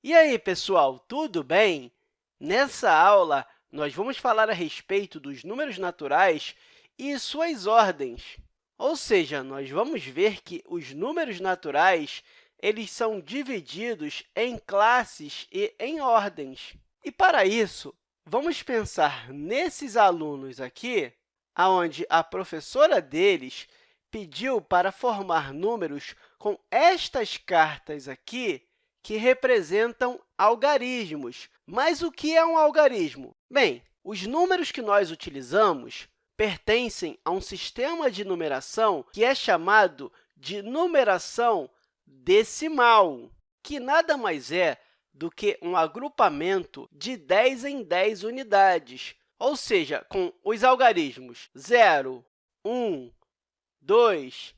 E aí, pessoal, tudo bem? Nessa aula, nós vamos falar a respeito dos números naturais e suas ordens. Ou seja, nós vamos ver que os números naturais eles são divididos em classes e em ordens. E, para isso, vamos pensar nesses alunos aqui, onde a professora deles pediu para formar números com estas cartas aqui, que representam algarismos. Mas o que é um algarismo? Bem, os números que nós utilizamos pertencem a um sistema de numeração que é chamado de numeração decimal, que nada mais é do que um agrupamento de 10 em 10 unidades, ou seja, com os algarismos 0, 1, 2,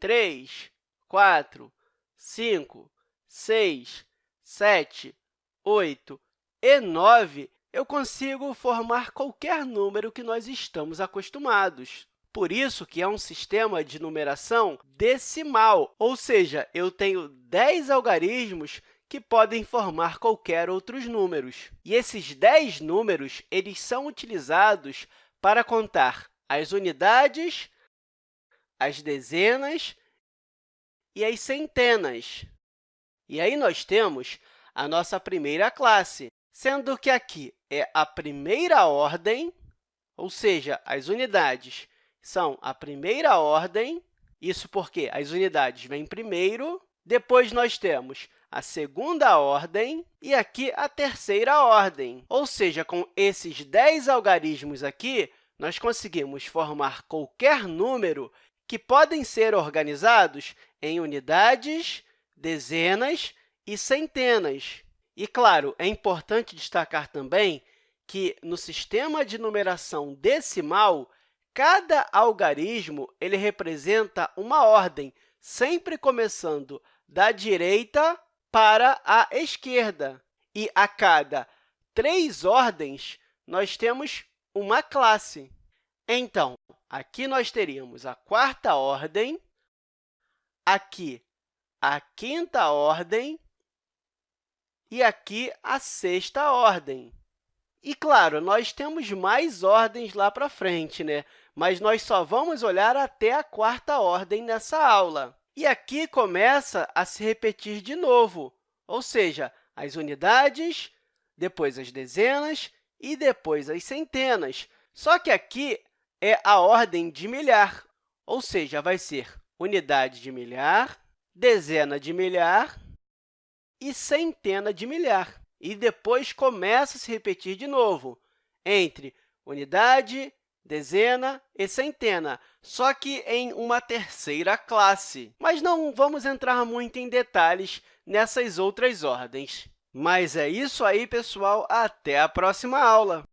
3, 4, 5, 6, 7, 8 e 9, eu consigo formar qualquer número que nós estamos acostumados. Por isso que é um sistema de numeração decimal, ou seja, eu tenho 10 algarismos que podem formar qualquer outros números. E esses 10 números eles são utilizados para contar as unidades, as dezenas e as centenas. E aí nós temos a nossa primeira classe, sendo que aqui é a primeira ordem, ou seja, as unidades são a primeira ordem, isso porque as unidades vêm primeiro, depois nós temos a segunda ordem e aqui a terceira ordem. Ou seja, com esses 10 algarismos aqui, nós conseguimos formar qualquer número que podem ser organizados em unidades, dezenas e centenas. E, claro, é importante destacar também que, no sistema de numeração decimal, cada algarismo ele representa uma ordem, sempre começando da direita para a esquerda. E a cada três ordens, nós temos uma classe. Então, aqui nós teríamos a quarta ordem, aqui a quinta ordem e aqui a sexta ordem. E, claro, nós temos mais ordens lá para frente, né? mas nós só vamos olhar até a quarta ordem nessa aula. E aqui começa a se repetir de novo, ou seja, as unidades, depois as dezenas e depois as centenas. Só que aqui é a ordem de milhar, ou seja, vai ser unidade de milhar, dezena de milhar e centena de milhar. E depois começa a se repetir de novo entre unidade, dezena e centena, só que em uma terceira classe. Mas não vamos entrar muito em detalhes nessas outras ordens. Mas é isso aí, pessoal. Até a próxima aula!